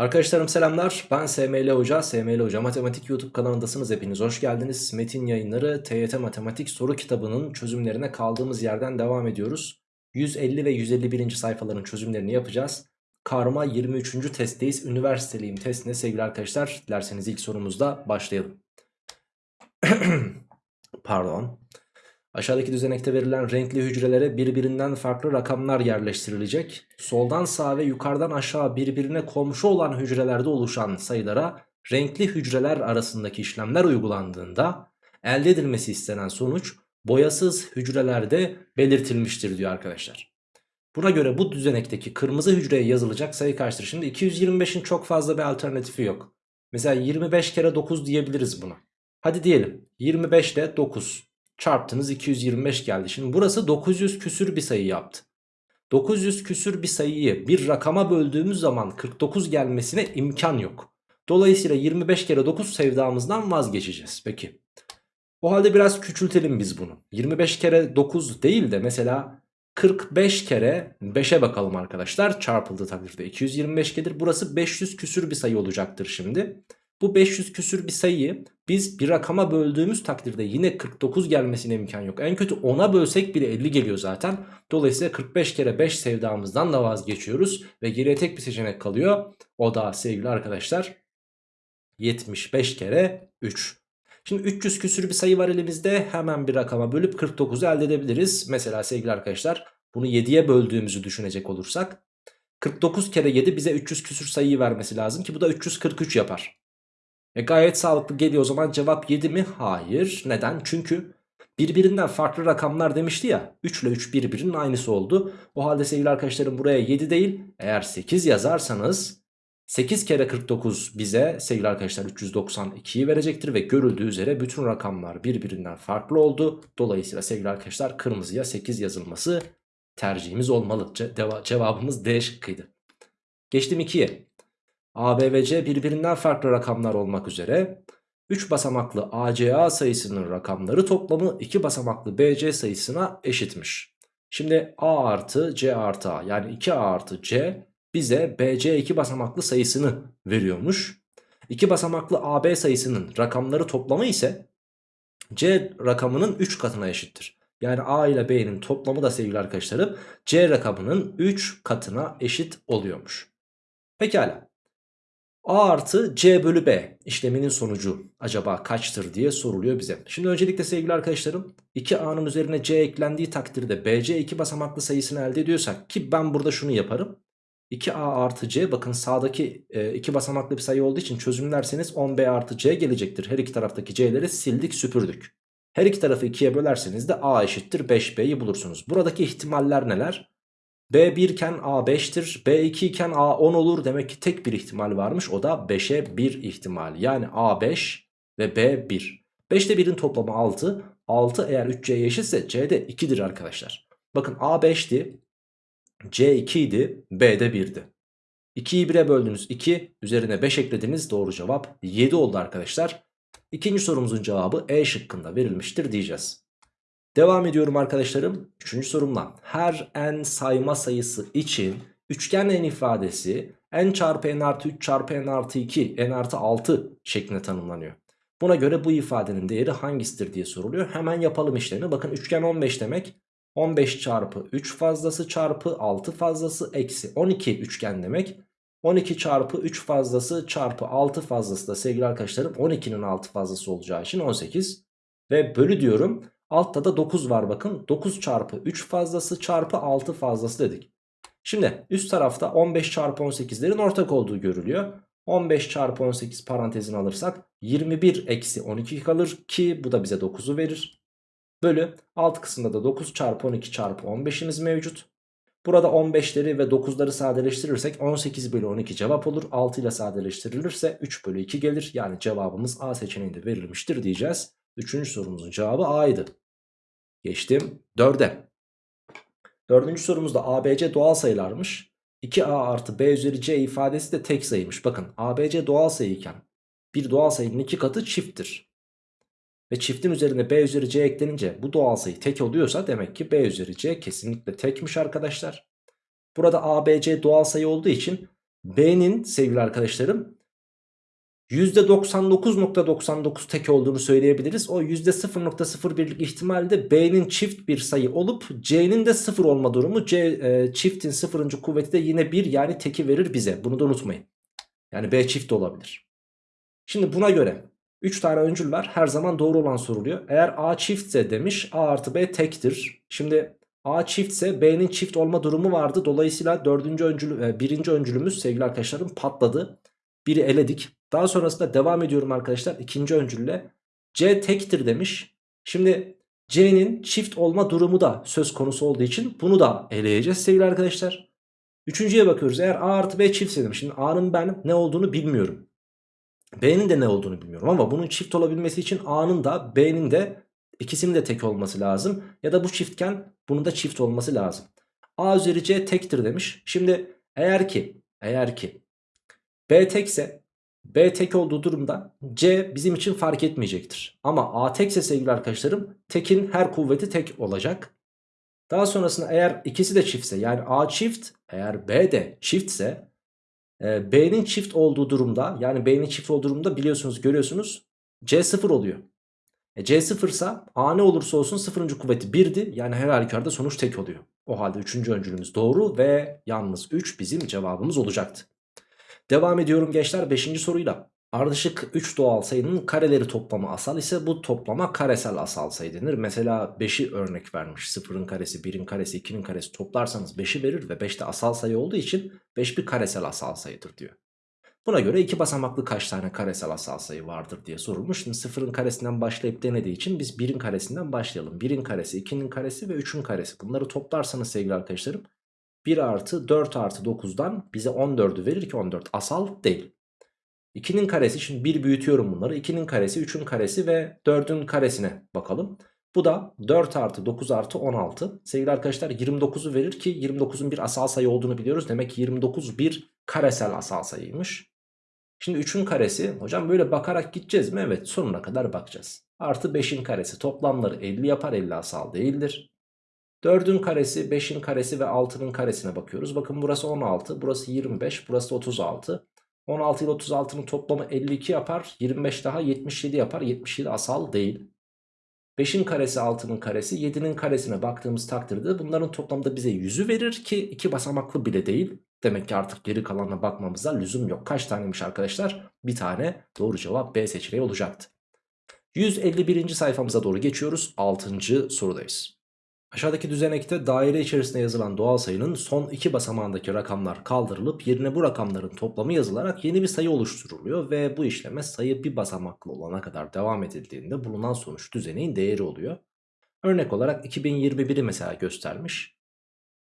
Arkadaşlarım selamlar. Ben SML Hoca. SML Hoca Matematik YouTube kanalındasınız. Hepiniz hoş geldiniz. Metin yayınları TYT Matematik soru kitabının çözümlerine kaldığımız yerden devam ediyoruz. 150 ve 151. sayfaların çözümlerini yapacağız. Karma 23. testteyiz. Üniversiteliyim testine sevgili arkadaşlar. Dilerseniz ilk sorumuzda başlayalım. Pardon. Aşağıdaki düzenekte verilen renkli hücrelere birbirinden farklı rakamlar yerleştirilecek. Soldan sağa ve yukarıdan aşağı birbirine komşu olan hücrelerde oluşan sayılara renkli hücreler arasındaki işlemler uygulandığında elde edilmesi istenen sonuç boyasız hücrelerde belirtilmiştir diyor arkadaşlar. Buna göre bu düzenekteki kırmızı hücreye yazılacak sayı kaçtır? Şimdi 225'in çok fazla bir alternatifi yok. Mesela 25 kere 9 diyebiliriz buna. Hadi diyelim 25 ile 9 çarptınız 225 geldi. Şimdi burası 900 küsür bir sayı yaptı. 900 küsür bir sayıyı bir rakama böldüğümüz zaman 49 gelmesine imkan yok. Dolayısıyla 25 kere 9 sevdamızdan vazgeçeceğiz. Peki. O halde biraz küçültelim biz bunu. 25 kere 9 değil de mesela 45 kere 5'e bakalım arkadaşlar. Çarpıldığı takdirde 225 gelir. Burası 500 küsür bir sayı olacaktır şimdi. Bu 500 küsür bir sayıyı biz bir rakama böldüğümüz takdirde yine 49 gelmesine imkan yok. En kötü 10'a bölsek bile 50 geliyor zaten. Dolayısıyla 45 kere 5 sevdamızdan da vazgeçiyoruz. Ve geriye tek bir seçenek kalıyor. O da sevgili arkadaşlar 75 kere 3. Şimdi 300 küsür bir sayı var elimizde. Hemen bir rakama bölüp 49'u elde edebiliriz. Mesela sevgili arkadaşlar bunu 7'ye böldüğümüzü düşünecek olursak 49 kere 7 bize 300 küsür sayıyı vermesi lazım ki bu da 343 yapar. E gayet sağlıklı geliyor o zaman cevap 7 mi? Hayır. Neden? Çünkü birbirinden farklı rakamlar demişti ya. 3 ile 3 birbirinin aynısı oldu. O halde sevgili arkadaşlarım buraya 7 değil eğer 8 yazarsanız 8 kere 49 bize sevgili arkadaşlar 392'yi verecektir ve görüldüğü üzere bütün rakamlar birbirinden farklı oldu. Dolayısıyla sevgili arkadaşlar kırmızıya 8 yazılması tercihimiz olmalı. Ce cevabımız D şıkkıydı. Geçtim 2'ye. A, B ve C birbirinden farklı rakamlar olmak üzere 3 basamaklı ACA sayısının rakamları toplamı 2 basamaklı BC sayısına eşitmiş. Şimdi A artı C artı A yani 2A artı C bize BC 2 basamaklı sayısını veriyormuş. 2 basamaklı AB sayısının rakamları toplamı ise C rakamının 3 katına eşittir. Yani A ile B'nin toplamı da sevgili arkadaşlarım C rakamının 3 katına eşit oluyormuş. Pekala. A artı C bölü B işleminin sonucu acaba kaçtır diye soruluyor bize. Şimdi öncelikle sevgili arkadaşlarım 2A'nın üzerine C eklendiği takdirde BC 2 basamaklı sayısını elde ediyorsak ki ben burada şunu yaparım. 2A artı C bakın sağdaki 2 e, basamaklı bir sayı olduğu için çözümlerseniz 10B artı C gelecektir. Her iki taraftaki C'leri sildik süpürdük. Her iki tarafı 2'ye bölerseniz de A eşittir 5B'yi bulursunuz. Buradaki ihtimaller neler? B1 iken A 5'tir. B2 iken A 10 olur. Demek ki tek bir ihtimal varmış. O da 5'e 1 ihtimal. Yani A 5 ve B 1. 5 ile 1'in toplamı 6. 6 eğer 3C'ye eşitse C de 2'dir arkadaşlar. Bakın A 5'ti. C 2 idi. B de 1'di. 2'yi 1'e böldünüz 2. Üzerine 5 eklediniz. Doğru cevap 7 oldu arkadaşlar. İkinci sorumuzun cevabı E şıkkında verilmiştir diyeceğiz. Devam ediyorum arkadaşlarım. Üçüncü sorumla. Her n sayma sayısı için üçgen n ifadesi n çarpı n artı 3 çarpı n artı 2 n artı 6 şeklinde tanımlanıyor. Buna göre bu ifadenin değeri hangisidir diye soruluyor. Hemen yapalım işlerini. Bakın üçgen 15 demek. 15 çarpı 3 fazlası çarpı 6 fazlası eksi 12 üçgen demek. 12 çarpı 3 fazlası çarpı 6 fazlası da sevgili arkadaşlarım 12'nin 6 fazlası olacağı için 18. Ve bölü diyorum. Altta da 9 var bakın. 9 çarpı 3 fazlası çarpı 6 fazlası dedik. Şimdi üst tarafta 15 çarpı 18'lerin ortak olduğu görülüyor. 15 çarpı 18 parantezini alırsak 21 eksi 12 kalır ki bu da bize 9'u verir. Bölü alt kısımda da 9 çarpı 12 çarpı 15'imiz mevcut. Burada 15'leri ve 9'ları sadeleştirirsek 18 bölü 12 cevap olur. 6 ile sadeleştirilirse 3 bölü 2 gelir. Yani cevabımız A seçeneğinde verilmiştir diyeceğiz. Üçüncü sorumuzun cevabı A'ydı. Geçtim 4'e. Dördüncü sorumuzda ABC doğal sayılarmış. 2A artı B üzeri C ifadesi de tek sayıymış. Bakın ABC doğal sayıyken bir doğal sayının iki katı çifttir. Ve çiftin üzerine B üzeri C eklenince bu doğal sayı tek oluyorsa demek ki B üzeri C kesinlikle tekmiş arkadaşlar. Burada ABC doğal sayı olduğu için B'nin sevgili arkadaşlarım %99.99 tek olduğunu söyleyebiliriz. O %0.01'lik ihtimalde B'nin çift bir sayı olup C'nin de sıfır olma durumu. C e, çiftin sıfırıncı kuvveti de yine 1 yani teki verir bize. Bunu da unutmayın. Yani B çift de olabilir. Şimdi buna göre 3 tane öncül var. Her zaman doğru olan soruluyor. Eğer A çiftse demiş A artı B tektir. Şimdi A çiftse B'nin çift olma durumu vardı. Dolayısıyla dördüncü öncül, e, birinci öncülümüz sevgili arkadaşlarım patladı. Biri eledik. Daha sonrasında devam ediyorum arkadaşlar ikinci öncülle. C tektir demiş. Şimdi C'nin çift olma durumu da söz konusu olduğu için bunu da eleyeceğiz sevgili arkadaşlar. Üçüncüye bakıyoruz. Eğer A artı B çiftse demiş. Şimdi A'nın ben ne olduğunu bilmiyorum. B'nin de ne olduğunu bilmiyorum ama bunun çift olabilmesi için A'nın da B'nin de ikisinin de tek olması lazım. Ya da bu çiftken bunun da çift olması lazım. A üzeri C tektir demiş. Şimdi eğer ki eğer ki B tekse B tek olduğu durumda C bizim için fark etmeyecektir. Ama A tekse sevgili arkadaşlarım tekin her kuvveti tek olacak. Daha sonrasında eğer ikisi de çiftse yani A çift eğer B de çiftse e, B'nin çift olduğu durumda yani B'nin çift olduğu durumda biliyorsunuz görüyorsunuz C sıfır oluyor. E, C sıfırsa A ne olursa olsun sıfırıncı kuvveti 1'di yani her halükarda sonuç tek oluyor. O halde üçüncü öncülümüz doğru ve yalnız 3 bizim cevabımız olacaktı. Devam ediyorum gençler 5. soruyla. Ardışık 3 doğal sayının kareleri toplamı asal ise bu toplama karesel asal sayı denir. Mesela 5'i örnek vermiş. 0'ın karesi, 1'in karesi, 2'nin karesi toplarsanız 5'i verir ve 5 de asal sayı olduğu için 5 bir karesel asal sayıdır diyor. Buna göre iki basamaklı kaç tane karesel asal sayı vardır diye sorulmuş. Şimdi 0'ın karesinden başlayıp denediği için biz 1'in karesinden başlayalım. 1'in karesi, 2'nin karesi ve 3'ün karesi. Bunları toplarsanız sevgili arkadaşlarım 1 artı 4 artı 9'dan bize 14'ü verir ki 14 asal değil. 2'nin karesi şimdi 1 büyütüyorum bunları. 2'nin karesi 3'ün karesi ve 4'ün karesine bakalım. Bu da 4 artı 9 artı 16. Sevgili arkadaşlar 29'u verir ki 29'un bir asal sayı olduğunu biliyoruz. Demek ki 29 bir karesel asal sayıymış. Şimdi 3'ün karesi hocam böyle bakarak gideceğiz mi? Evet sonuna kadar bakacağız. Artı 5'in karesi toplamları 50 yapar 50 asal değildir. 4'ün karesi, 5'in karesi ve 6'nın karesine bakıyoruz. Bakın burası 16, burası 25, burası 36. 16 ile 36'nın toplamı 52 yapar. 25 daha 77 yapar. 77 asal değil. 5'in karesi 6'nın karesi 7'nin karesine baktığımız takdirde bunların toplamda bize 100'ü verir ki 2 basamaklı bile değil. Demek ki artık geri kalanına bakmamıza lüzum yok. Kaç taneymiş arkadaşlar? Bir tane doğru cevap B seçeneği olacaktı. 151. sayfamıza doğru geçiyoruz. 6. sorudayız. Aşağıdaki düzenekte daire içerisinde yazılan doğal sayının son iki basamağındaki rakamlar kaldırılıp yerine bu rakamların toplamı yazılarak yeni bir sayı oluşturuluyor ve bu işleme sayı bir basamaklı olana kadar devam edildiğinde bulunan sonuç düzeneğin değeri oluyor. Örnek olarak 2021'i mesela göstermiş.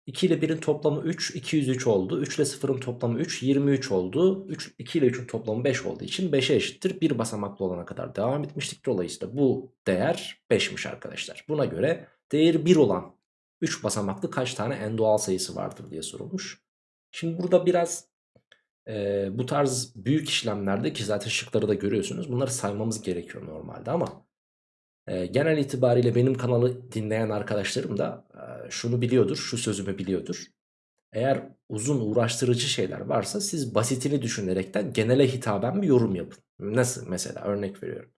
2 ile 1'in toplamı 3, 203 oldu. 3 ile 0'ın toplamı 3, 23 oldu. 3, 2 ile 3'ün toplamı 5 olduğu için 5'e eşittir. Bir basamaklı olana kadar devam etmiştik. Dolayısıyla bu değer 5'miş arkadaşlar. Buna göre değeri 1 olan 3 basamaklı kaç tane en doğal sayısı vardır diye sorulmuş. Şimdi burada biraz e, bu tarz büyük işlemlerde ki zaten şıkları da görüyorsunuz bunları saymamız gerekiyor normalde ama e, genel itibariyle benim kanalı dinleyen arkadaşlarım da e, şunu biliyordur, şu sözümü biliyordur. Eğer uzun uğraştırıcı şeyler varsa siz basitini düşünerekten genele hitaben bir yorum yapın. Nasıl mesela örnek veriyorum.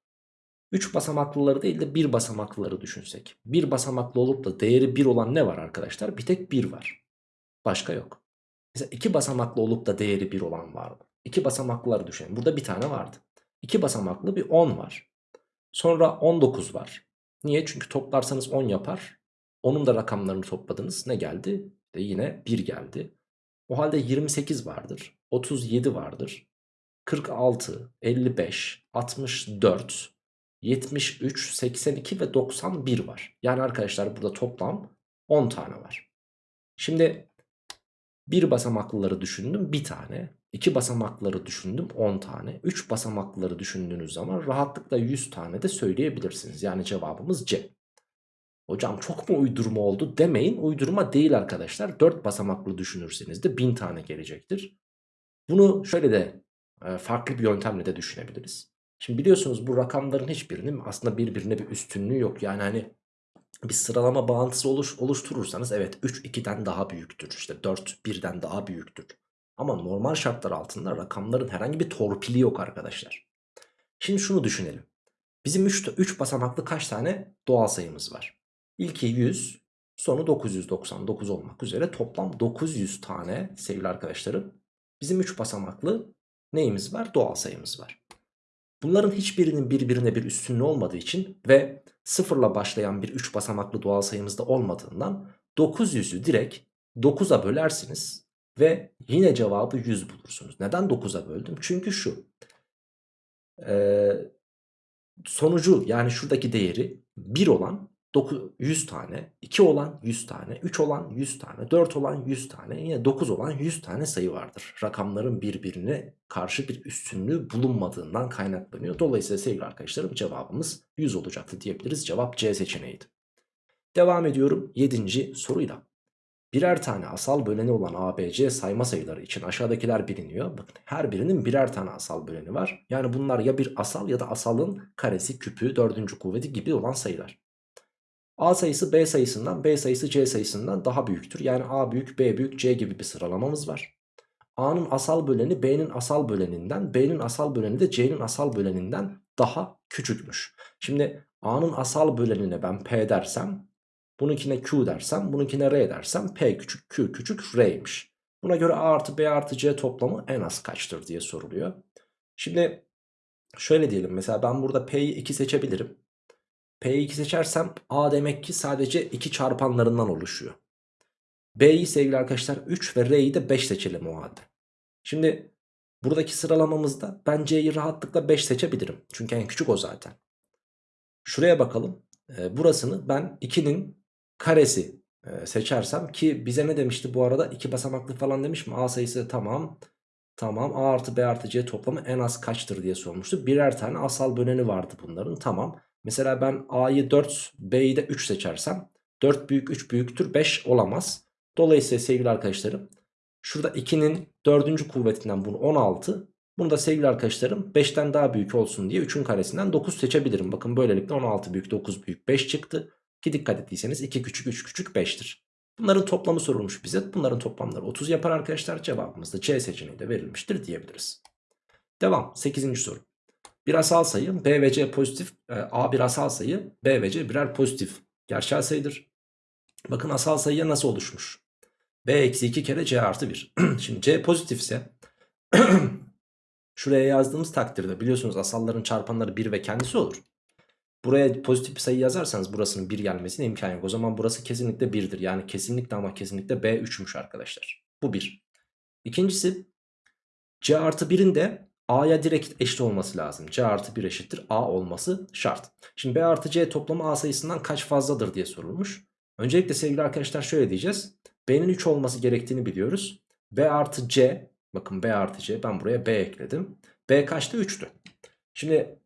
3 basamaklıları değil de 1 basamaklıları düşünsek. 1 basamaklı olup da değeri 1 olan ne var arkadaşlar? Bir tek 1 var. Başka yok. Mesela 2 basamaklı olup da değeri 1 olan var mı? 2 basamaklıları düşünelim. Burada bir tane vardı. 2 basamaklı bir 10 var. Sonra 19 var. Niye? Çünkü toplarsanız 10 yapar. Onun da rakamlarını topladınız. Ne geldi? De yine 1 geldi. O halde 28 vardır. 37 vardır. 46, 55, 64, 73, 82 ve 91 var. Yani arkadaşlar burada toplam 10 tane var. Şimdi bir basamaklıları düşündüm bir tane. iki basamaklıları düşündüm 10 tane. 3 basamaklıları düşündüğünüz zaman rahatlıkla 100 tane de söyleyebilirsiniz. Yani cevabımız C. Hocam çok mu uydurma oldu demeyin. Uydurma değil arkadaşlar. 4 basamaklı düşünürseniz de 1000 tane gelecektir. Bunu şöyle de farklı bir yöntemle de düşünebiliriz. Şimdi biliyorsunuz bu rakamların hiçbirinin aslında birbirine bir üstünlüğü yok. Yani hani bir sıralama bağıntısı oluş, oluşturursanız evet 3 2'den daha büyüktür. İşte 4 1'den daha büyüktür. Ama normal şartlar altında rakamların herhangi bir torpili yok arkadaşlar. Şimdi şunu düşünelim. Bizim 3, 3 basamaklı kaç tane doğal sayımız var? İlki 100, sonu 999 olmak üzere toplam 900 tane sevgili arkadaşlarım. Bizim 3 basamaklı neyimiz var? Doğal sayımız var. Bunların hiçbirinin birbirine bir üstünlüğü olmadığı için ve sıfırla başlayan bir 3 basamaklı doğal sayımızda olmadığından 900'ü direkt 9'a bölersiniz ve yine cevabı 100 bulursunuz. Neden 9'a böldüm? Çünkü şu. Sonucu yani şuradaki değeri 1 olan 100 tane, 2 olan 100 tane, 3 olan 100 tane, 4 olan 100 tane, yine 9 olan 100 tane sayı vardır. Rakamların birbirine karşı bir üstünlüğü bulunmadığından kaynaklanıyor. Dolayısıyla sevgili arkadaşlarım cevabımız 100 olacaktı diyebiliriz. Cevap C seçeneğiydi. Devam ediyorum 7. soruyla. Birer tane asal böleni olan ABC sayma sayıları için aşağıdakiler biliniyor. Bakın her birinin birer tane asal böleni var. Yani bunlar ya bir asal ya da asalın karesi, küpü, dördüncü kuvveti gibi olan sayılar. A sayısı B sayısından, B sayısı C sayısından daha büyüktür. Yani A büyük, B büyük, C gibi bir sıralamamız var. A'nın asal böleni B'nin asal böleninden, B'nin asal böleni de C'nin asal böleninden daha küçükmüş. Şimdi A'nın asal bölenine ben P dersem, bununkine Q dersem, bununkine R dersem P küçük, Q küçük, R'ymiş. Buna göre A artı B artı C toplamı en az kaçtır diye soruluyor. Şimdi şöyle diyelim mesela ben burada P'yi 2 seçebilirim. P'yi 2 seçersem A demek ki sadece 2 çarpanlarından oluşuyor. B'yi sevgili arkadaşlar 3 ve R'yi de 5 seçelim o halde. Şimdi buradaki sıralamamızda ben C'yi rahatlıkla 5 seçebilirim. Çünkü en küçük o zaten. Şuraya bakalım. E, burasını ben 2'nin karesi e, seçersem ki bize ne demişti bu arada 2 basamaklı falan demiş mi? A sayısı tamam. Tamam A artı B artı C toplamı en az kaçtır diye sormuştu. Birer tane asal böleni vardı bunların tamam. Mesela ben A'yı 4 B'yi de 3 seçersem 4 büyük 3 büyüktür 5 olamaz. Dolayısıyla sevgili arkadaşlarım şurada 2'nin 4. kuvvetinden bunu 16 bunu da sevgili arkadaşlarım 5'ten daha büyük olsun diye 3'ün karesinden 9 seçebilirim. Bakın böylelikle 16 büyük 9 büyük 5 çıktı. Ki dikkat ettiyseniz 2 küçük 3 küçük 5'tir. Bunların toplamı sorulmuş bize. Bunların toplamları 30 yapar arkadaşlar. Cevabımız da C seçeneği de verilmiştir diyebiliriz. Devam 8. soru. Bir asal sayı B ve C pozitif e, A bir asal sayı B ve C birer pozitif gerçel sayıdır. Bakın asal sayıya nasıl oluşmuş? B eksi 2 kere C artı 1. Şimdi C pozitifse şuraya yazdığımız takdirde biliyorsunuz asalların çarpanları 1 ve kendisi olur. Buraya pozitif bir sayı yazarsanız burasının 1 gelmesine imkan yok. O zaman burası kesinlikle 1'dir. Yani kesinlikle ama kesinlikle B 3'müş arkadaşlar. Bu 1. İkincisi C artı 1'in de A'ya direkt eşit olması lazım. C artı 1 eşittir A olması şart. Şimdi B artı C toplamı A sayısından kaç fazladır diye sorulmuş. Öncelikle sevgili arkadaşlar şöyle diyeceğiz. B'nin 3 olması gerektiğini biliyoruz. B artı C bakın B artı C ben buraya B ekledim. B kaçtı 3'tü. Şimdi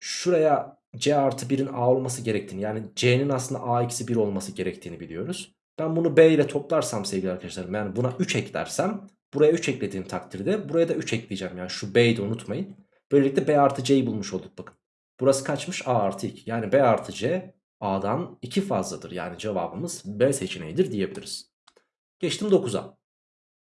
şuraya C artı 1'in A olması gerektiğini yani C'nin aslında A eksi 1 olması gerektiğini biliyoruz. Ben bunu B ile toplarsam sevgili arkadaşlarım yani buna 3 eklersem Buraya 3 eklediğim takdirde buraya da 3 ekleyeceğim. Yani şu B'yi de unutmayın. Böylelikle B artı C'yi bulmuş olduk bakın. Burası kaçmış? A artı 2. Yani B artı C A'dan 2 fazladır. Yani cevabımız B seçeneğidir diyebiliriz. Geçtim 9'a.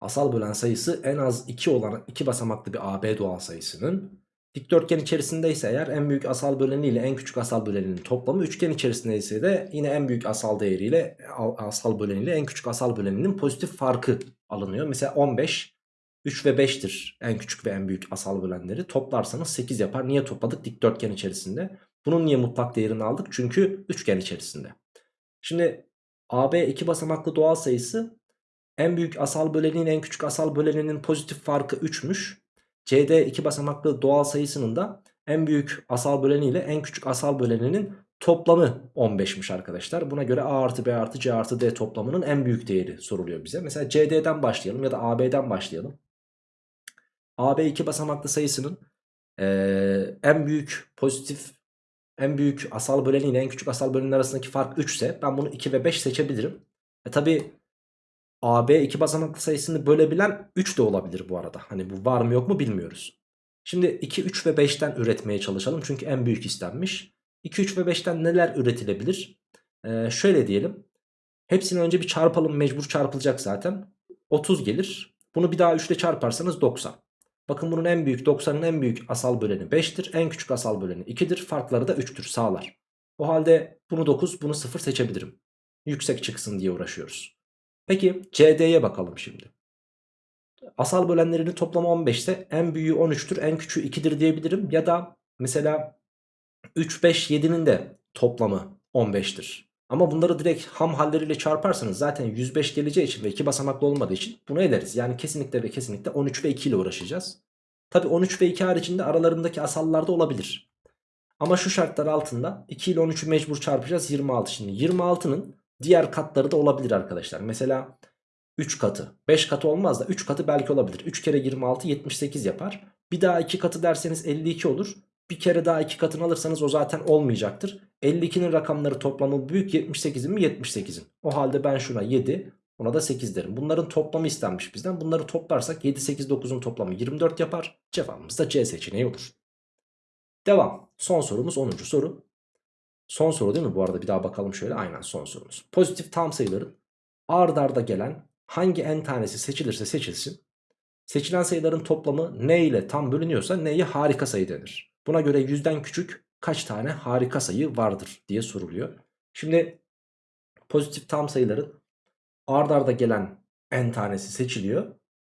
Asal bölen sayısı en az 2 olan 2 basamaklı bir AB doğal sayısının dikdörtgen içerisinde ise eğer en büyük asal böleni ile en küçük asal böleninin toplamı üçgen içerisinde ise de yine en büyük asal değeriyle asal böleniyle en küçük asal böleninin pozitif farkı alınıyor. Mesela 15 3 ve 5'tir en küçük ve en büyük asal bölenleri. Toplarsanız 8 yapar. Niye topladık? Dikdörtgen içerisinde. Bunun niye mutlak değerini aldık? Çünkü üçgen içerisinde. Şimdi AB iki basamaklı doğal sayısı en büyük asal böleninin en küçük asal böleninin pozitif farkı 3'müş. CD iki basamaklı doğal sayısının da en büyük asal böleni ile en küçük asal böleninin toplamı 15'miş arkadaşlar. Buna göre A artı B artı C artı D toplamının en büyük değeri soruluyor bize. Mesela CD'den başlayalım ya da AB'den başlayalım. AB iki basamaklı sayısının ee, en büyük pozitif en büyük asal böleni ile en küçük asal bölenin arasındaki fark 3 ise ben bunu 2 ve 5 seçebilirim. E tabi AB iki basamaklı sayısını bölebilen 3 de olabilir bu arada. Hani bu var mı yok mu bilmiyoruz. Şimdi 2, 3 ve 5'ten üretmeye çalışalım. Çünkü en büyük istenmiş. 2, 3 ve 5'ten neler üretilebilir? Ee, şöyle diyelim. Hepsini önce bir çarpalım. Mecbur çarpılacak zaten. 30 gelir. Bunu bir daha 3 ile çarparsanız 90. Bakın bunun en büyük 90'ın en büyük asal böleni 5'tir. En küçük asal böleni 2'dir. Farkları da 3'tür sağlar. O halde bunu 9 bunu 0 seçebilirim. Yüksek çıksın diye uğraşıyoruz. Peki CD'ye bakalım şimdi. Asal bölenlerinin toplamı 15 ise en büyüğü 13'tür en küçüğü 2'dir diyebilirim. Ya da mesela 3, 5, 7'nin de toplamı 15'tir. Ama bunları direkt ham halleriyle çarparsanız zaten 105 geleceği için ve 2 basamaklı olmadığı için bunu ederiz. Yani kesinlikle ve kesinlikle 13 ve 2 ile uğraşacağız. Tabi 13 ve 2 haricinde aralarındaki asallar da olabilir. Ama şu şartlar altında 2 ile 13'ü mecbur çarpacağız 26 şimdi. 26'nın diğer katları da olabilir arkadaşlar. Mesela 3 katı 5 katı olmaz da 3 katı belki olabilir. 3 kere 26 78 yapar. Bir daha 2 katı derseniz 52 olur. Bir kere daha 2 katını alırsanız o zaten olmayacaktır. 52'nin rakamları toplamı büyük 78'in mi 78'in. O halde ben şuna 7 ona da 8 derim. Bunların toplamı istenmiş bizden. Bunları toplarsak 7 8 9'un toplamı 24 yapar. Cevabımız da C seçeneği olur. Devam. Son sorumuz 10. soru. Son soru değil mi? Bu arada bir daha bakalım şöyle. Aynen son sorumuz. Pozitif tam sayıların ard arda gelen hangi n tanesi seçilirse seçilsin. Seçilen sayıların toplamı n ile tam bölünüyorsa n'ye harika sayı denir. Buna göre yüzden küçük kaç tane harika sayı vardır diye soruluyor. Şimdi pozitif tam sayıların ard arda gelen n tanesi seçiliyor.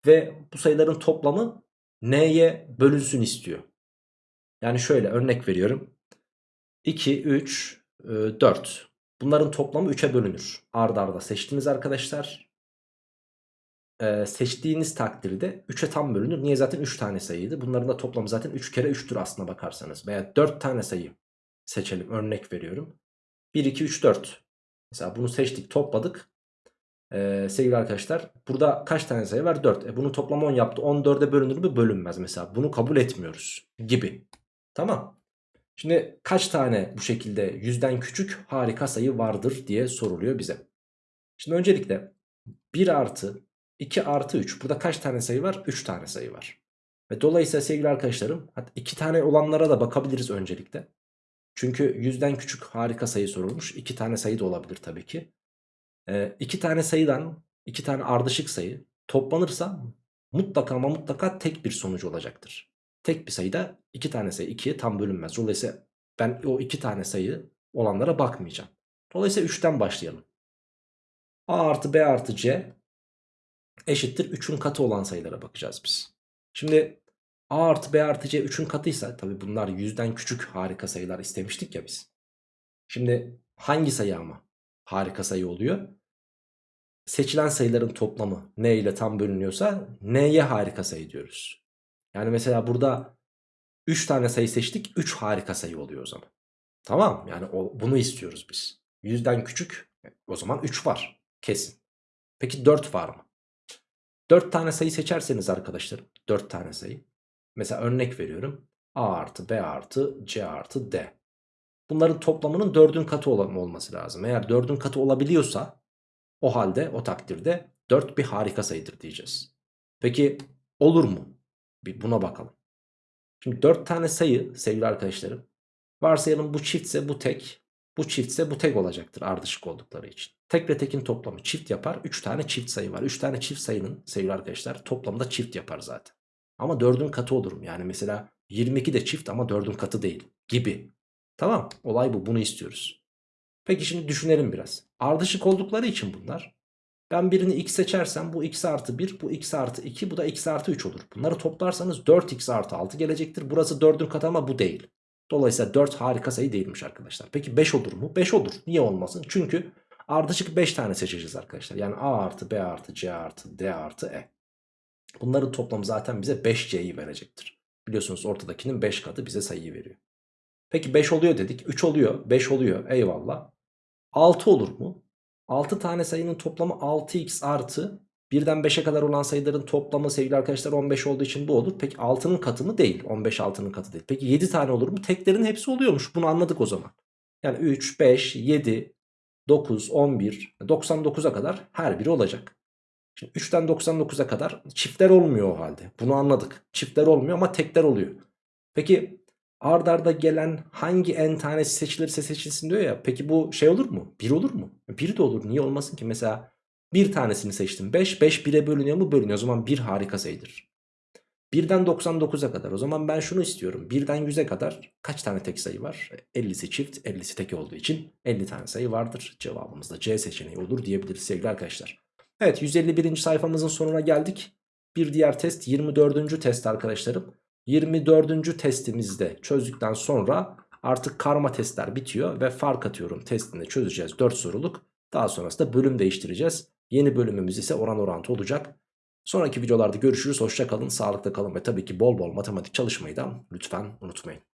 Ve bu sayıların toplamı n'ye bölünsün istiyor. Yani şöyle örnek veriyorum. 2, 3, 4. Bunların toplamı 3'e bölünür. Arda arda seçtiniz arkadaşlar. Ee, seçtiğiniz takdirde 3'e tam bölünür. Niye zaten 3 tane sayıydı. Bunların da toplamı zaten 3 kere 3'tür aslına bakarsanız. Veya 4 tane sayı seçelim. Örnek veriyorum. 1, 2, 3, 4. Mesela bunu seçtik topladık. Ee, sevgili arkadaşlar burada kaç tane sayı var? 4. E, bunun toplamı 10 yaptı. 14'e bölünür mü? Bölünmez mesela. Bunu kabul etmiyoruz gibi. Tamam. Şimdi kaç tane bu şekilde yüzden küçük harika sayı vardır diye soruluyor bize. Şimdi öncelikle 1 artı 2 artı 3. Burada kaç tane sayı var? 3 tane sayı var. Ve dolayısıyla sevgili arkadaşlarım 2 tane olanlara da bakabiliriz öncelikle. Çünkü yüzden küçük harika sayı sorulmuş. 2 tane sayı da olabilir tabii ki. 2 ee, tane sayıdan 2 tane ardışık sayı toplanırsa mutlaka ama mutlaka tek bir sonuç olacaktır. Tek bir sayıda 2 tane sayı 2'ye tam bölünmez. Dolayısıyla ben o 2 tane sayı olanlara bakmayacağım. Dolayısıyla 3'ten başlayalım. A artı B artı C eşittir 3'ün katı olan sayılara bakacağız biz. Şimdi A artı B artı C 3'ün katıysa tabi bunlar yüzden küçük harika sayılar istemiştik ya biz. Şimdi hangi sayı ama harika sayı oluyor? Seçilen sayıların toplamı n ile tam bölünüyorsa n'ye harika sayı diyoruz. Yani mesela burada 3 tane sayı seçtik 3 harika sayı oluyor o zaman. Tamam yani o, bunu istiyoruz biz. Yüzden küçük o zaman 3 var kesin. Peki 4 var mı? 4 tane sayı seçerseniz arkadaşlar 4 tane sayı. Mesela örnek veriyorum. A artı B artı C artı D. Bunların toplamının 4'ün katı olması lazım. Eğer 4'ün katı olabiliyorsa o halde o takdirde 4 bir harika sayıdır diyeceğiz. Peki olur mu? Bir buna bakalım. Şimdi 4 tane sayı sevgili arkadaşlarım. Varsayalım bu çiftse bu tek. Bu çiftse bu tek olacaktır ardışık oldukları için. Tek ve tekin toplamı çift yapar. 3 tane çift sayı var. 3 tane çift sayının sevgili arkadaşlar toplamda çift yapar zaten. Ama 4'ün katı olurum. Yani mesela 22 de çift ama 4'ün katı değil gibi. Tamam olay bu bunu istiyoruz. Peki şimdi düşünelim biraz. Ardışık oldukları için bunlar ben birini x seçersem bu x artı 1 bu x artı 2 bu da x artı 3 olur. Bunları toplarsanız 4x artı 6 gelecektir. Burası 4'ün katı ama bu değil. Dolayısıyla 4 harika sayı değilmiş arkadaşlar. Peki 5 olur mu? 5 olur. Niye olmasın? Çünkü ardışık 5 tane seçeceğiz arkadaşlar. Yani a artı b artı c artı d artı e. Bunların toplamı zaten bize 5c'yi verecektir. Biliyorsunuz ortadakinin 5 katı bize sayıyı veriyor. Peki 5 oluyor dedik. 3 oluyor. 5 oluyor. Eyvallah. 6 olur mu? 6 tane sayının toplamı 6x artı 1'den 5'e kadar olan sayıların toplamı sevgili arkadaşlar 15 olduğu için bu olur. Peki 6'nın katı mı? Değil. 15 6'nın katı değil. Peki 7 tane olur mu? Teklerin hepsi oluyormuş. Bunu anladık o zaman. Yani 3, 5, 7, 9, 11, 99'a kadar her biri olacak. Şimdi 3'ten 99'a kadar çiftler olmuyor o halde. Bunu anladık. Çiftler olmuyor ama tekler oluyor. Peki ard arda gelen hangi n tanesi seçilirse seçilsin diyor ya. Peki bu şey olur mu? 1 olur mu? 1 de olur. Niye olmasın ki? Mesela Bir tanesini seçtim 5. 5 1'e bölünüyor mu? Bölünüyor. O zaman 1 harika sayıdır. 1'den 99'a kadar. O zaman ben şunu istiyorum. 1'den 100'e kadar kaç tane tek sayı var? 50'si çift, 50'si tek olduğu için 50 tane sayı vardır. Cevabımız da C seçeneği olur diyebiliriz sevgili arkadaşlar. Evet 151. sayfamızın sonuna geldik. Bir diğer test 24. test arkadaşlarım. 24. testimizde çözdükten sonra artık karma testler bitiyor ve fark atıyorum testinde çözeceğiz 4 soruluk. Daha sonrasında bölüm değiştireceğiz. Yeni bölümümüz ise oran orantı olacak. Sonraki videolarda görüşürüz. Hoşça kalın, sağlıkla kalın ve tabii ki bol bol matematik çalışmayı da lütfen unutmayın.